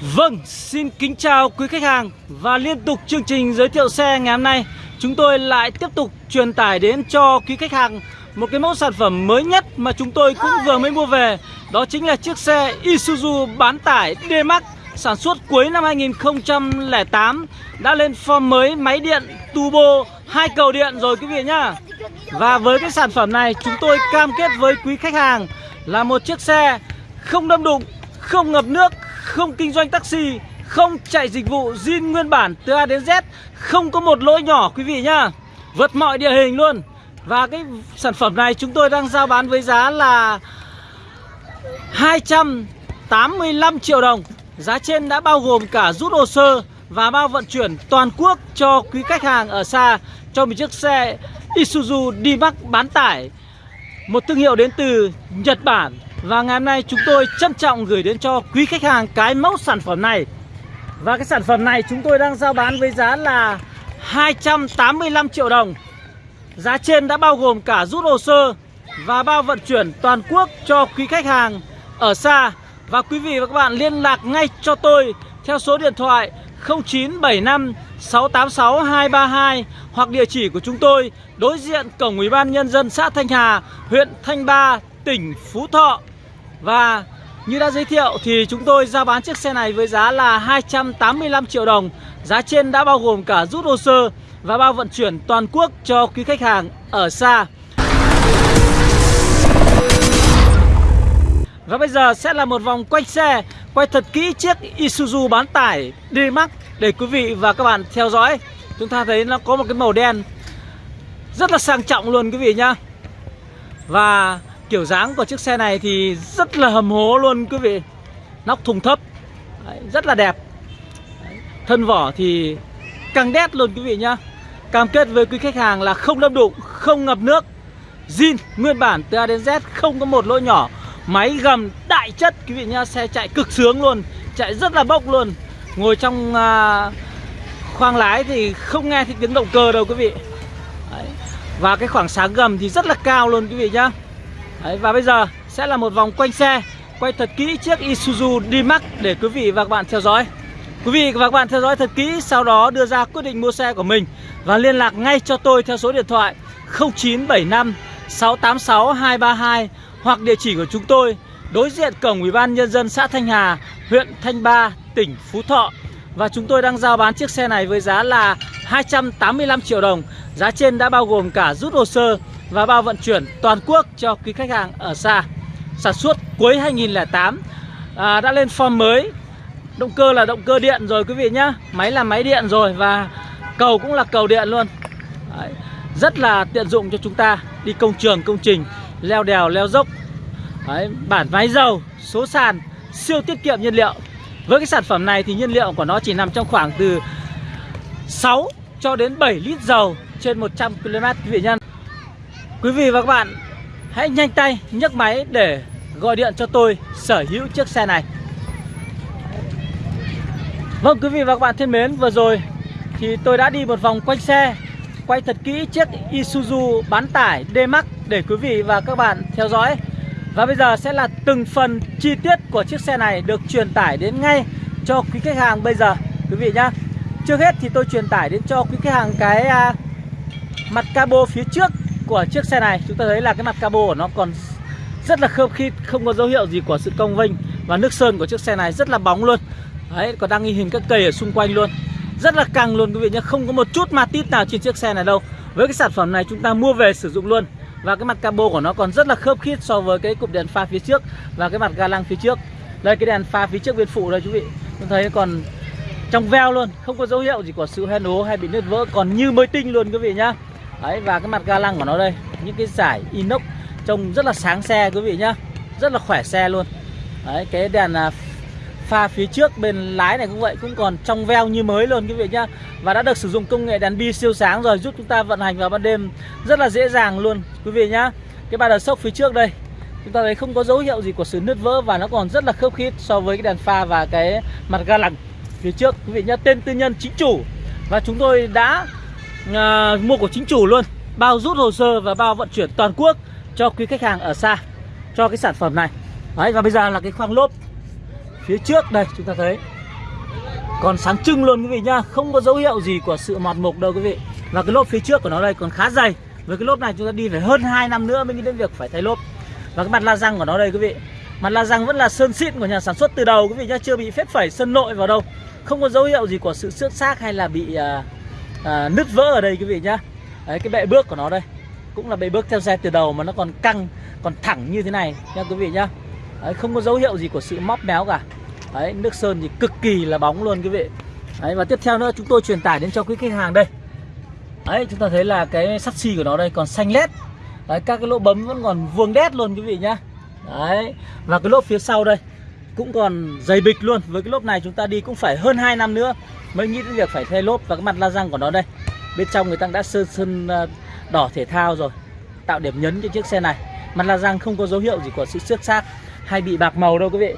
Vâng, xin kính chào quý khách hàng và liên tục chương trình giới thiệu xe ngày hôm nay. Chúng tôi lại tiếp tục truyền tải đến cho quý khách hàng một cái mẫu sản phẩm mới nhất mà chúng tôi cũng vừa mới mua về. Đó chính là chiếc xe Isuzu bán tải D-Max sản xuất cuối năm 2008 đã lên form mới máy điện turbo hai cầu điện rồi quý vị nhá. Và với cái sản phẩm này chúng tôi cam kết với quý khách hàng là một chiếc xe không đâm đụng, không ngập nước, không kinh doanh taxi, không chạy dịch vụ zin nguyên bản từ A đến Z, không có một lỗi nhỏ quý vị nhá. Vượt mọi địa hình luôn. Và cái sản phẩm này chúng tôi đang giao bán với giá là 285 triệu đồng. Giá trên đã bao gồm cả rút hồ sơ và bao vận chuyển toàn quốc cho quý khách hàng ở xa cho một chiếc xe Isuzu D-Max bán tải. Một thương hiệu đến từ Nhật Bản và ngày hôm nay chúng tôi trân trọng gửi đến cho quý khách hàng cái mẫu sản phẩm này. Và cái sản phẩm này chúng tôi đang giao bán với giá là 285 triệu đồng. Giá trên đã bao gồm cả rút hồ sơ và bao vận chuyển toàn quốc cho quý khách hàng ở xa. Và quý vị và các bạn liên lạc ngay cho tôi theo số điện thoại 0975 686 232 hoặc địa chỉ của chúng tôi đối diện cổng Ủy ban nhân dân xã Thanh Hà, huyện Thanh Ba, tỉnh Phú Thọ. Và như đã giới thiệu thì chúng tôi giao bán chiếc xe này với giá là 285 triệu đồng. Giá trên đã bao gồm cả rút hồ sơ và bao vận chuyển toàn quốc cho quý khách hàng ở xa. Và bây giờ sẽ là một vòng quay xe, Quay thật kỹ chiếc Isuzu bán tải D-Max Để quý vị và các bạn theo dõi Chúng ta thấy nó có một cái màu đen Rất là sang trọng luôn quý vị nhá Và kiểu dáng của chiếc xe này thì rất là hầm hố luôn quý vị. Nóc thùng thấp Đấy, Rất là đẹp. Đấy, Thân vỏ thì căng đét luôn quý vị nhá. Cam kết với quý khách hàng là không đâm đụng, không ngập nước. Zin nguyên bản từ A đến Z không có một lỗi nhỏ. Máy gầm đại chất quý vị nhá Xe chạy cực sướng luôn Chạy rất là bốc luôn. Ngồi trong à, khoang lái thì không nghe thấy tiếng động cơ đâu quý vị. Đấy. Và cái khoảng sáng gầm thì rất là cao luôn quý vị nhá. Đấy, Và bây giờ sẽ là một vòng quanh xe Quay thật kỹ chiếc Isuzu D-Max để quý vị và các bạn theo dõi Quý vị và các bạn theo dõi thật kỹ Sau đó đưa ra quyết định mua xe của mình Và liên lạc ngay cho tôi theo số điện thoại 0975 686 232 hoặc địa chỉ của chúng tôi đối diện cổng Ủy ban nhân dân xã Thanh Hà, huyện Thanh Ba, tỉnh Phú Thọ. Và chúng tôi đang giao bán chiếc xe này với giá là 285 triệu đồng. Giá trên đã bao gồm cả rút hồ sơ và bao vận chuyển toàn quốc cho quý khách hàng ở xa. Sản xuất cuối 2008 à, đã lên form mới. Động cơ là động cơ điện rồi quý vị nhá. Máy là máy điện rồi và cầu cũng là cầu điện luôn. Đấy, rất là tiện dụng cho chúng ta đi công trường, công trình leo đèo leo dốc Đấy, bản máy dầu số sàn siêu tiết kiệm nhiên liệu với cái sản phẩm này thì nhiên liệu của nó chỉ nằm trong khoảng từ 6 cho đến 7 lít dầu trên 100 km quý vị nhân quý vị và các bạn, hãy nhanh tay nhấc máy để gọi điện cho tôi sở hữu chiếc xe này. Vâng quý vị và các bạn thân mến, vừa rồi thì tôi đã đi một vòng quanh xe, quay thật kỹ chiếc Isuzu bán tải D-Max để quý vị và các bạn theo dõi. Và bây giờ sẽ là từng phần chi tiết của chiếc xe này được truyền tải đến ngay cho quý khách hàng bây giờ, quý vị nhá. Trước hết thì tôi truyền tải đến cho quý khách hàng cái à, mặt cabo phía trước của chiếc xe này. Chúng ta thấy là cái mặt cabo của nó còn rất là khớp khít, không có dấu hiệu gì của sự cong vênh. Và nước sơn của chiếc xe này rất là bóng luôn. Đấy, còn đang ghi hình các cây ở xung quanh luôn. Rất là căng luôn quý vị nhé Không có một chút ma tít nào trên chiếc xe này đâu. Với cái sản phẩm này chúng ta mua về sử dụng luôn. Và cái mặt cabo của nó còn rất là khớp khít so với cái cụm đèn pha phía trước và cái mặt ga lăng phía trước. Đây cái đèn pha phía trước bên phụ đây quý vị. Chúng thấy còn trong veo luôn, không có dấu hiệu gì của sự hoen ố hay bị nứt vỡ, còn như mới tinh luôn quý vị nhá. Đấy, và cái mặt ga lăng của nó đây, những cái giải inox trông rất là sáng xe quý vị nhá. Rất là khỏe xe luôn. Đấy, cái đèn à, pha phía trước bên lái này cũng vậy, cũng còn trong veo như mới luôn quý vị nhá. Và đã được sử dụng công nghệ đèn bi siêu sáng rồi, giúp chúng ta vận hành vào ban đêm rất là dễ dàng luôn quý vị nhá. Cái ba đờ sốc phía trước đây, chúng ta thấy không có dấu hiệu gì của sự nứt vỡ và nó còn rất là khớp khít so với cái đèn pha và cái mặt ga lăng phía trước quý vị nhá tên tư nhân chính chủ. Và chúng tôi đã à, mua của chính chủ luôn. Bao rút hồ sơ và bao vận chuyển toàn quốc cho quý khách hàng ở xa cho cái sản phẩm này. Đấy và bây giờ là cái khoang lốp. Phía trước đây chúng ta thấy. Còn sáng trưng luôn quý vị nhá. Không có dấu hiệu gì của sự mọt mục đâu quý vị. Và cái lốp phía trước của nó đây còn khá dày. Với cái lốp này chúng ta đi phải hơn 2 năm nữa mới nghĩ đến việc phải thay lốp. Và cái mặt la răng của nó đây quý vị. Mặt la răng vẫn là sơn xịn của nhà sản xuất từ đầu quý vị nhá. Chưa bị phết phẩy sơn nội vào đâu không có dấu hiệu gì của sự xước xác hay là bị à, à, nứt vỡ ở đây quý vị nhá. Đấy cái bệ bước của nó đây cũng là bệ bước theo xe từ đầu mà nó còn căng còn thẳng như thế này nha quý vị nhá. Đấy, không có dấu hiệu gì của sự móc méo cả. Đấy nước sơn thì cực kỳ là bóng luôn quý vị. Đấy và tiếp theo nữa chúng tôi truyền tải đến cho quý khách hàng đây. Đấy chúng ta thấy là cái sắt xi của nó đây còn xanh lét. Đấy các cái lỗ bấm vẫn còn vuông đét luôn quý vị nhá. Đấy và cái lốp phía sau đây cũng còn dày bịch luôn. Với cái lốp này chúng ta đi cũng phải hơn 2 năm nữa mới nghĩ đến việc phải thay lốp và cái mặt la răng của nó đây. Bên trong người ta đã sơn sơn ờ, đỏ thể thao rồi tạo điểm nhấn cho chiếc xe này. Mặt la răng không có dấu hiệu gì của sự xước xác hay bị bạc màu đâu quý vị.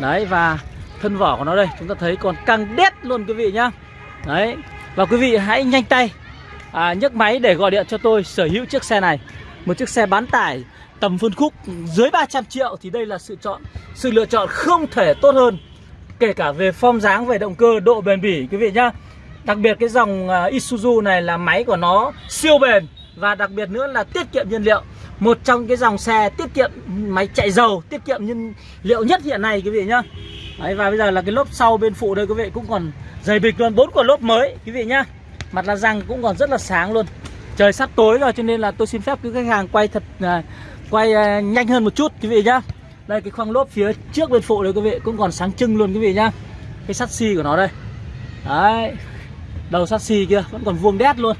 Đấy và thân vỏ của nó đây chúng ta thấy còn căng đét luôn quý vị nhá. Đấy và quý vị hãy nhanh tay à, nhấc máy để gọi điện cho tôi sở hữu chiếc xe này một chiếc xe bán tải tầm phân khúc dưới 300 triệu thì đây là sự chọn sự lựa chọn không thể tốt hơn. Kể cả về form dáng về động cơ độ bền bỉ quý vị nhá. Đặc biệt cái dòng à, Isuzu này là máy của nó siêu bền và đặc biệt nữa là tiết kiệm nhiên liệu. Một trong cái dòng xe tiết kiệm máy chạy dầu tiết kiệm nhiên liệu nhất hiện nay quý vị nhá. Đấy, và bây giờ là cái lốp sau bên phụ đây quý vị cũng còn dày bịch luôn bốn quả lốp mới quý vị nhá. Mặt la răng cũng còn rất là sáng luôn trời sắp tối rồi cho nên là tôi xin phép quý khách hàng quay thật uh, quay uh, nhanh hơn một chút quý vị nhá. Đây cái khoang lốp phía trước bên phụ đấy quý vị cũng còn sáng trưng luôn quý vị nhá. Cái sắt xi của nó đây. Đấy. Đầu sắt xi kia vẫn còn vuông đét luôn.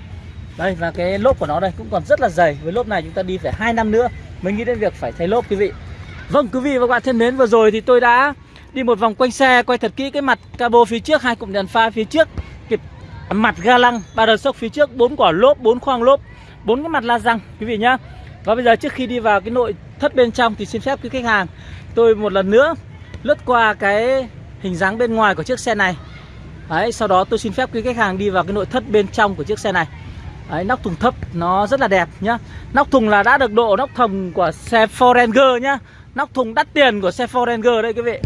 Đây và cái lốp của nó đây cũng còn rất là dày. Với lốp này chúng ta đi phải hai năm nữa mới nghĩ đến việc phải thay lốp quý vị. Vâng quý vị và các bạn thân mến vừa rồi thì tôi đã đi một vòng quanh xe quay thật kỹ cái mặt cabo phía trước hai cụm đèn pha phía trước mặt ga lăng ba đợt sốc phía trước bốn quả lốp bốn khoang lốp bốn cái mặt la răng quý vị nhá. Và bây giờ trước khi đi vào cái nội thất bên trong thì xin phép quý khách hàng tôi một lần nữa lướt qua cái hình dáng bên ngoài của chiếc xe này. Đấy, sau đó tôi xin phép quý khách hàng đi vào cái nội thất bên trong của chiếc xe này. Đấy, nóc thùng thấp nó rất là đẹp nhá. Nóc thùng là đã được độ nóc thùng của xe Ford Ranger nhá. Nóc thùng đắt tiền của xe Ford Ranger đây quý vị.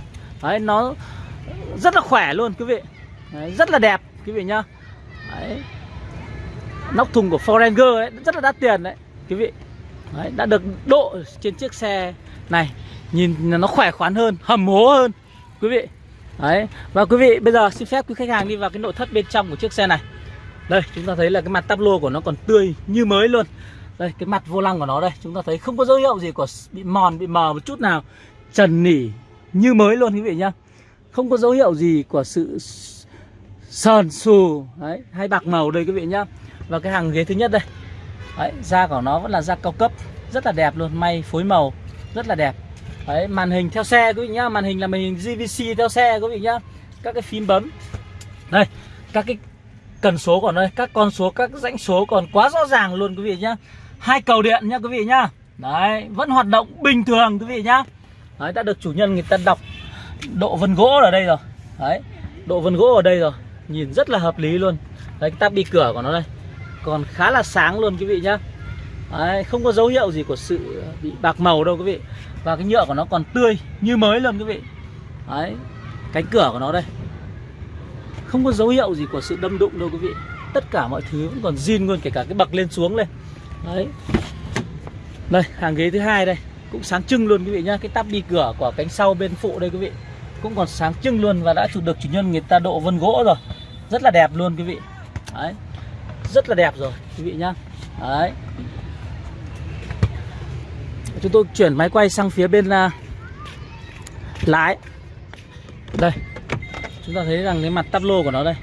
Đấy, nó rất là khỏe luôn quý vị. Đấy, Rất là đẹp quý vị nhá đấy. Nóc thùng của Forenger đấy, rất là đắt tiền đấy quý vị. Đấy, Đã được độ trên chiếc xe này. Nhìn nó khỏe khoắn hơn, hầm hố hơn quý vị. Đấy Và quý vị bây giờ xin phép quý khách hàng đi vào cái nội thất bên trong của chiếc xe này. Đây chúng ta thấy là cái mặt tắp lô của nó còn tươi như mới luôn. Đây cái mặt vô lăng của nó đây Chúng ta thấy không có dấu hiệu gì của bị mòn, bị mờ một chút nào. Trần nỉ như mới luôn quý vị nhá. Không có dấu hiệu gì của sự sờn xù đấy, hay bạc màu đây quý vị nhá Và cái hàng ghế thứ nhất đây đấy, Da của nó vẫn là da cao cấp Rất là đẹp luôn, may phối màu Rất là đẹp Đấy, màn hình theo xe quý vị nhá, màn hình là màn hình GVC theo xe quý vị nhá. Các cái phím bấm. Đây, các cái cần số còn đây, các con số, các rãnh số còn quá rõ ràng luôn quý vị nhá. Hai cầu điện nhá quý vị nhá. Đấy, vẫn hoạt động bình thường quý vị nhá. Đấy, đã được chủ nhân người ta đọc độ vân gỗ ở đây rồi. Đấy, độ vân gỗ ở đây rồi. Nhìn rất là hợp lý luôn. Đấy, cái tab bi cửa của nó đây. Còn khá là sáng luôn quý vị nhá. Đấy, không có dấu hiệu gì của sự bị bạc màu đâu quý vị. Và cái nhựa của nó còn tươi như mới luôn quý vị. Đấy Cánh cửa của nó đây. Không có dấu hiệu gì của sự đâm đụng đâu quý vị. Tất cả mọi thứ vẫn còn zin luôn Kể cả cái bậc lên xuống lên. Đấy. Đây hàng ghế thứ hai đây. Cũng sáng trưng luôn quý vị nhá. Cái tắp đi cửa của cánh sau bên phụ đây quý vị. Cũng còn sáng trưng luôn Và đã chụp được chủ nhân người ta độ vân gỗ rồi. Rất là đẹp luôn quý vị. Đấy. Rất là đẹp rồi quý vị nhá. Đấy. Chúng tôi chuyển máy quay sang phía bên uh, lái. Đây. Chúng ta thấy rằng cái mặt tắp lô của nó đây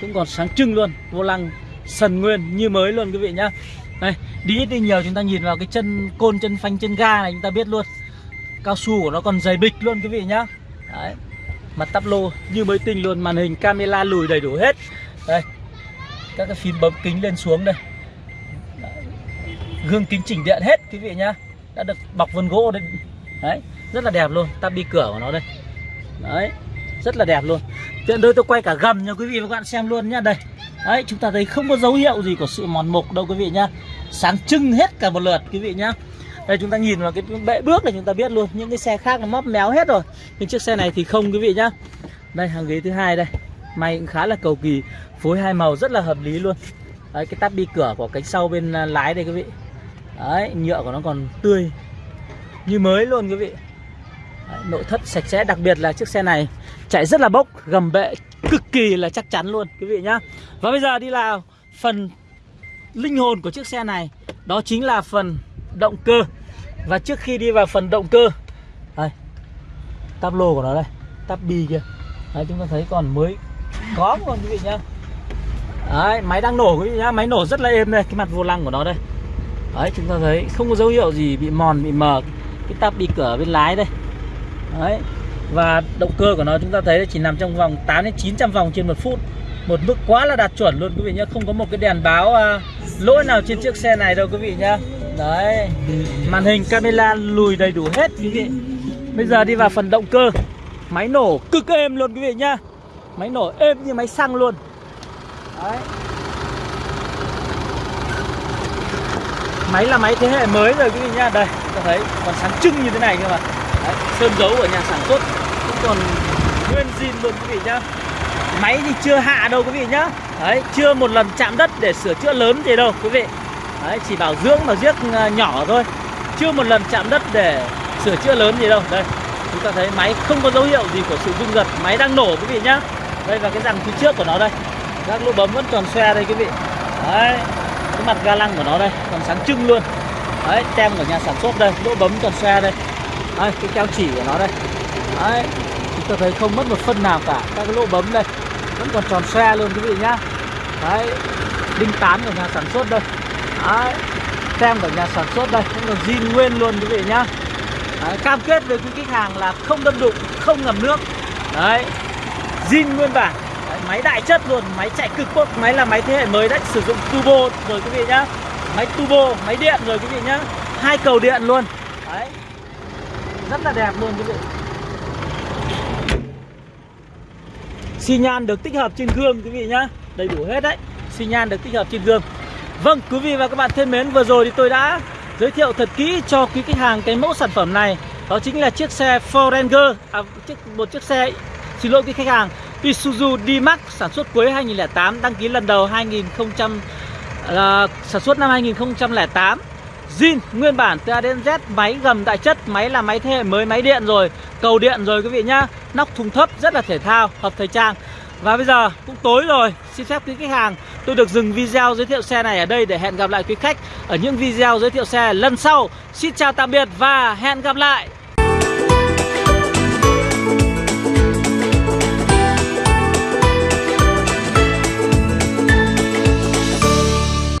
cũng còn sáng trưng luôn vô lăng sần nguyên như mới luôn quý vị nhá. Đây đi ít đi nhiều chúng ta nhìn vào cái chân côn chân phanh chân ga này chúng ta biết luôn. Cao su của nó còn dày bịch luôn quý vị nhá. Đấy mặt tắp lô như mới tinh luôn, màn hình camera lùi đầy đủ hết. Đây, các cái phím bấm kính lên xuống đây. Gương kính chỉnh điện hết, quý vị nhá. Đã được bọc vân gỗ đấy đấy, rất là đẹp luôn. Tabi cửa của nó đây. Đấy, rất là đẹp luôn. Tiện đôi tôi quay cả gầm cho quý vị và các bạn xem luôn nhá. Đây. Đấy, chúng ta thấy không có dấu hiệu gì của sự mòn mục đâu quý vị nhá. Sáng trưng hết cả một lượt, quý vị nhá đây chúng ta nhìn vào cái bệ bước này chúng ta biết luôn. Những cái xe khác nó móp méo hết rồi. Nhưng chiếc xe này thì không quý vị nhá. Đây hàng ghế thứ hai đây. May cũng khá là cầu kỳ. Phối hai màu rất là hợp lý luôn. Đấy cái tắp bi cửa của cánh sau bên à, lái đây quý vị. Đấy nhựa của nó còn tươi. Như mới luôn quý vị. Đấy, nội thất sạch sẽ. Đặc biệt là chiếc xe này chạy rất là bốc gầm bệ cực kỳ là chắc chắn luôn quý vị nhá. Và bây giờ đi vào phần linh hồn của chiếc xe này. Đó chính là phần động cơ và trước khi đi vào phần động cơ đây Táp lô của nó đây Táp bi kia. Đấy chúng ta thấy còn mới có luôn quý vị nhá. Đấy máy đang nổ quý vị nhá máy nổ rất là êm đây cái mặt vô lăng của nó đây. Đấy chúng ta thấy không có dấu hiệu gì bị mòn bị mờ cái táp bi cửa bên lái đây. Đấy và động cơ của nó chúng ta thấy chỉ nằm trong vòng 8 đến 900 vòng trên một phút. Một mức quá là đạt chuẩn luôn quý vị nhá không có một cái đèn báo à, lỗi nào trên chiếc xe này đâu quý vị nhá đấy. Màn hình camera lùi đầy đủ hết quý vị. Bây giờ đi vào phần động cơ. Máy nổ cực êm luôn quý vị nhá. Máy nổ êm như máy xăng luôn. Đấy. Máy là máy thế hệ mới rồi quý vị nhá. Đây ta thấy còn sáng trưng như thế này cơ mà. Đấy, sơn dấu của nhà sản xuất. Cũng còn nguyên zin luôn quý vị nhá. Máy thì chưa hạ đâu quý vị nhá. Đấy chưa một lần chạm đất để sửa chữa lớn gì đâu quý vị đấy chỉ bảo dưỡng và giết à, nhỏ thôi. Chưa một lần chạm đất để sửa chữa lớn gì đâu. Đây chúng ta thấy máy không có dấu hiệu gì của sự rung giật máy đang nổ quý vị nhá. Đây và cái răng phía trước của nó đây. Các lỗ bấm vẫn còn xe đây quý vị. Đấy cái mặt ga lăng của nó đây còn sáng trưng luôn. Đấy tem của nhà sản xuất đây lỗ bấm còn xe đây. Đấy, cái keo chỉ của nó đây. Đấy chúng ta thấy không mất một phân nào cả. Các cái lỗ bấm đây vẫn còn tròn xe luôn quý vị nhá. Đấy đinh tán của nhà sản xuất đây đấy tem của nhà sản xuất đây cũng là zin nguyên luôn quý vị nhá. Đấy, cam kết với quý khách hàng là không đâm đụng không ngầm nước. Đấy zin nguyên bản. Đấy, máy đại chất luôn máy chạy cực tốt máy là máy thế hệ mới đấy sử dụng turbo rồi quý vị nhá. Máy turbo máy điện rồi quý vị nhá. Hai cầu điện luôn. Đấy rất là đẹp luôn quý vị. Xi nhan được tích hợp trên gương quý vị nhá. Đầy đủ hết đấy xi nhan được tích hợp trên gương vâng quý vị và các bạn thân mến vừa rồi thì tôi đã giới thiệu thật kỹ cho quý khách hàng cái mẫu sản phẩm này. Đó chính là chiếc xe Forenger, à, chiếc, một chiếc xe xin lỗi quý khách hàng Isuzu D-Max sản xuất cuối 2008 đăng ký lần đầu 2000 là sản xuất năm 2008 zin nguyên bản từ A đến Z máy gầm đại chất máy là máy thế hệ mới máy điện rồi cầu điện rồi quý vị nhá. Nóc thùng thấp rất là thể thao hợp thời trang. Và bây giờ cũng tối rồi xin phép quý khách hàng tôi được dừng video giới thiệu xe này ở đây để hẹn gặp lại quý khách ở những video giới thiệu xe lần sau. Xin chào tạm biệt và hẹn gặp lại.